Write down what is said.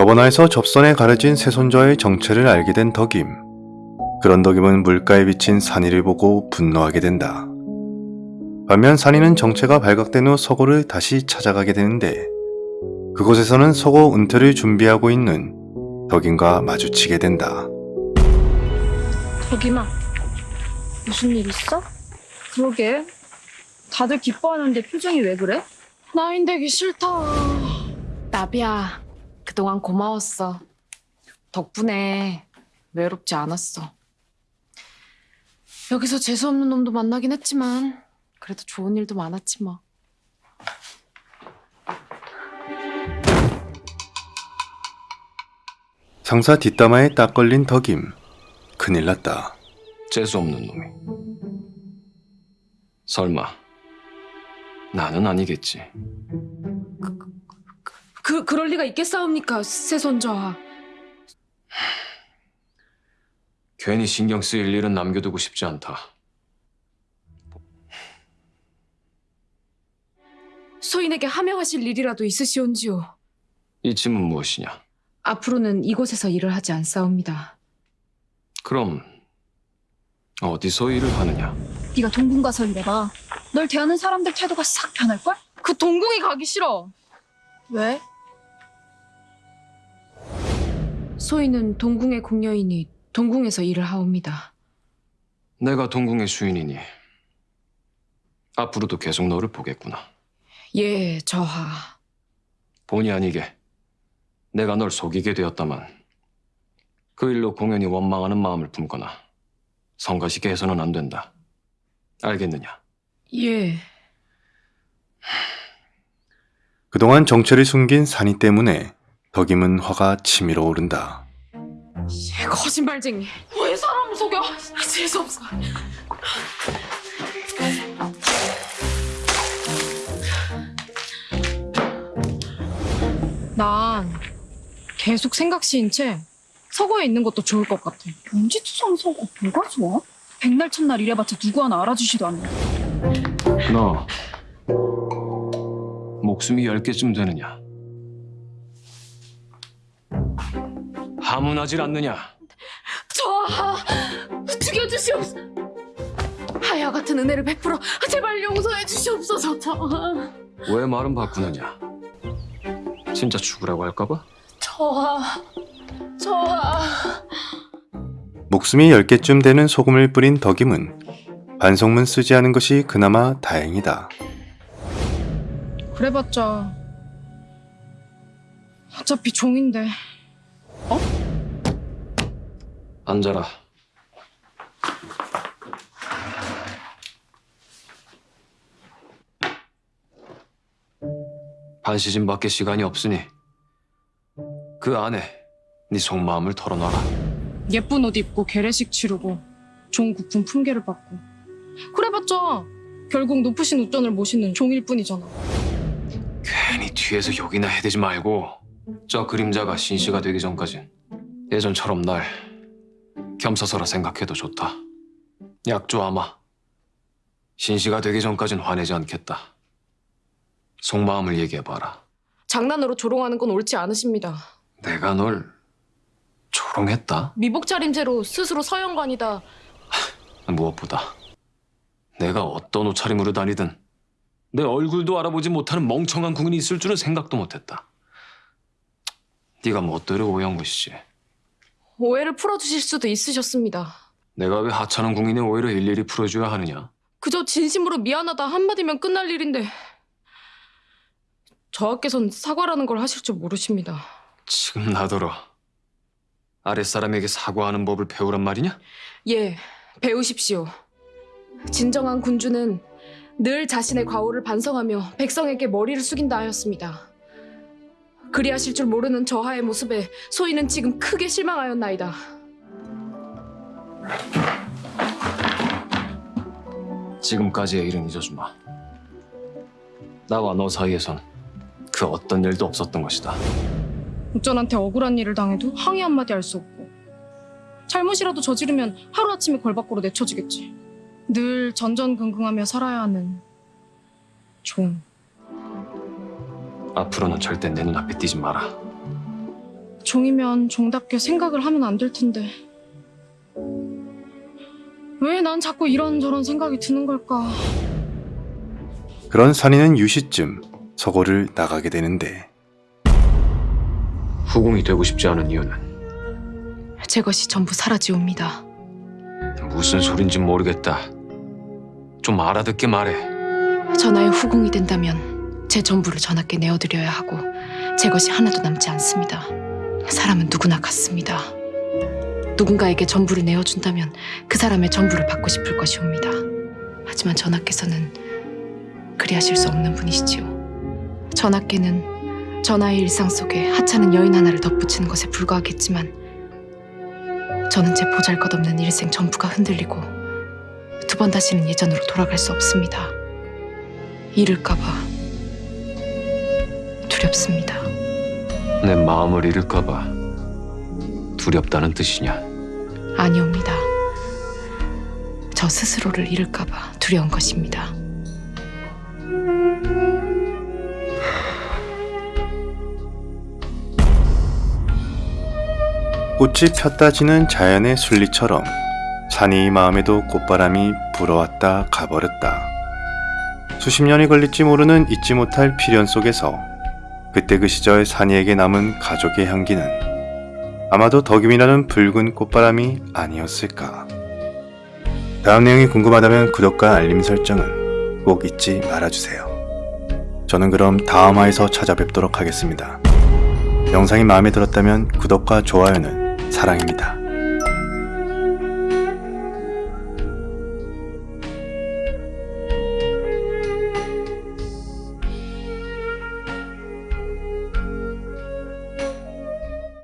저번화에서 접선에 가려진 세손자의 정체를 알게 된 덕임. 그런 덕임은 물가에 비친 산이를 보고 분노하게 된다. 반면 산이는 정체가 발각된 후 서고를 다시 찾아가게 되는데 그곳에서는 서고 은퇴를 준비하고 있는 덕임과 마주치게 된다. 덕임아, 무슨 일 있어? 그러게. 다들 기뻐하는데 표정이 왜 그래? 나인 되기 싫다. 나비야, 그동안 고마웠어. 덕분에 외롭지 않았어. 여기서 재수없는 놈도 만나긴 했지만 그래도 좋은 일도 많았지 뭐. 상사 뒷담화에 딱 걸린 덕임. 큰일 났다. 재수없는 놈이. 설마 나는 아니겠지. 그 그럴 리가 있겠사옵니까, 세손자. 괜히 신경 쓰일 일은 남겨두고 싶지 않다. 소인에게 하명하실 일이라도 있으시온지요. 이 짐은 무엇이냐? 앞으로는 이곳에서 일을 하지 않사옵니다. 그럼 어디서 일을 하느냐? 네가 동궁 가서 일해봐. 널 대하는 사람들 태도가 싹 변할걸? 그 동궁이 가기 싫어. 왜? 소인은 동궁의 궁녀이니 동궁에서 일을 하옵니다. 내가 동궁의 주인이니 앞으로도 계속 너를 보겠구나. 예, 저하. 본의 아니게 내가 널 속이게 되었다만 그 일로 공연히 원망하는 마음을 품거나 성가시게 해서는 안 된다. 알겠느냐? 예. 그동안 정체를 숨긴 산이 때문에 덕임은 화가 치밀어 오른다. 거짓말쟁이. 왜 사람을 속여? 재수없어. 난 계속 생각 시인 채 서고에 있는 것도 좋을 것 같아. 연지투성 서고 뭐가 좋아? 백날 첫날 일해봤자 누구 하나 알아주지도 않네. 너 목숨이 열 개쯤 되느냐? 하문하질 않느냐? 저하 죽여주시옵소. 하야 같은 은혜를 베풀어 제발 용서해 주시옵소서. 저하. 왜 말은 바꾸느냐? 진짜 죽으라고 할까봐? 저하. 저하. 목숨이 10개쯤 되는 소금을 뿌린 덕임은 반성문 쓰지 않은 것이 그나마 다행이다. 그래봤자 어차피 종인데 앉아라. 반 시즌밖에 시간이 없으니 그 안에 네 속마음을 털어놔라. 예쁜 옷 입고 개례식 치르고 좋은 국품 품계를 받고 그래봤자 결국 높으신 우전을 모시는 종일 뿐이잖아. 괜히 뒤에서 욕이나 해대지 말고 저 그림자가 신씨가 되기 전까진 예전처럼 날 겸사서라 생각해도 좋다. 약조 아마 신씨가 되기 전까진 화내지 않겠다. 속마음을 얘기해봐라. 장난으로 조롱하는 건 옳지 않으십니다. 내가 널 조롱했다? 미복 차림새로 스스로 서영관이다. 무엇보다 내가 어떤 옷차림으로 다니든 내 얼굴도 알아보지 못하는 멍청한 궁인이 있을 줄은 생각도 못했다. 네가 멋대로 오해한 것이지. 오해를 풀어주실 수도 있으셨습니다. 내가 왜 하찮은 궁인의 오해를 일일이 풀어줘야 하느냐? 그저 진심으로 미안하다 한마디면 끝날 일인데 저하께선 사과라는 걸 하실 줄 모르십니다. 지금 나더러 아랫사람에게 사과하는 법을 배우란 말이냐? 예, 배우십시오. 진정한 군주는 늘 자신의 과오를 반성하며 백성에게 머리를 숙인다 하였습니다. 그리하실 줄 모르는 저하의 모습에 소인은 지금 크게 실망하였나이다. 지금까지의 일은 잊어주마. 나와 너 사이에선 그 어떤 일도 없었던 것이다. 우전한테 억울한 일을 당해도 항의 한마디 할 수 없고 잘못이라도 저지르면 하루아침에 벌 밖으로 내쳐지겠지. 늘 전전긍긍하며 살아야 하는 종. 앞으로는 절대 내 눈앞에 띄지 마라. 종이면 종답게 생각을 하면 안 될 텐데. 왜 난 자꾸 이런저런 생각이 드는 걸까? 그런 산이는 유시쯤 서고를 나가게 되는데 후궁이 되고 싶지 않은 이유는 제 것이 전부 사라지옵니다. 무슨 소린지 모르겠다. 좀 알아듣게 말해. 전하의 후궁이 된다면 제 전부를 전하께 내어드려야 하고 제 것이 하나도 남지 않습니다. 사람은 누구나 같습니다. 누군가에게 전부를 내어준다면 그 사람의 전부를 받고 싶을 것이옵니다. 하지만 전하께서는 그리하실 수 없는 분이시지요. 전하께는 전하의 일상 속에 하찮은 여인 하나를 덧붙이는 것에 불과하겠지만 저는 제 보잘것없는 일생 전부가 흔들리고 두 번 다시는 예전으로 돌아갈 수 없습니다. 잃을까봐 두렵습니다. 내 마음을 잃을까 봐 두렵다는 뜻이냐? 아니옵니다. 저 스스로를 잃을까 봐 두려운 것입니다. 꽃이 폈다 지는 자연의 순리처럼 산이 마음에도 꽃바람이 불어왔다 가버렸다. 수십 년이 걸릴지 모르는 잊지 못할 필연 속에서 그때 그 시절 산이에게 남은 가족의 향기는 아마도 덕임이라는 붉은 꽃바람이 아니었을까. 다음 내용이 궁금하다면 구독과 알림 설정은 꼭 잊지 말아주세요. 저는 그럼 다음 화에서 찾아뵙도록 하겠습니다. 영상이 마음에 들었다면 구독과 좋아요는 사랑입니다.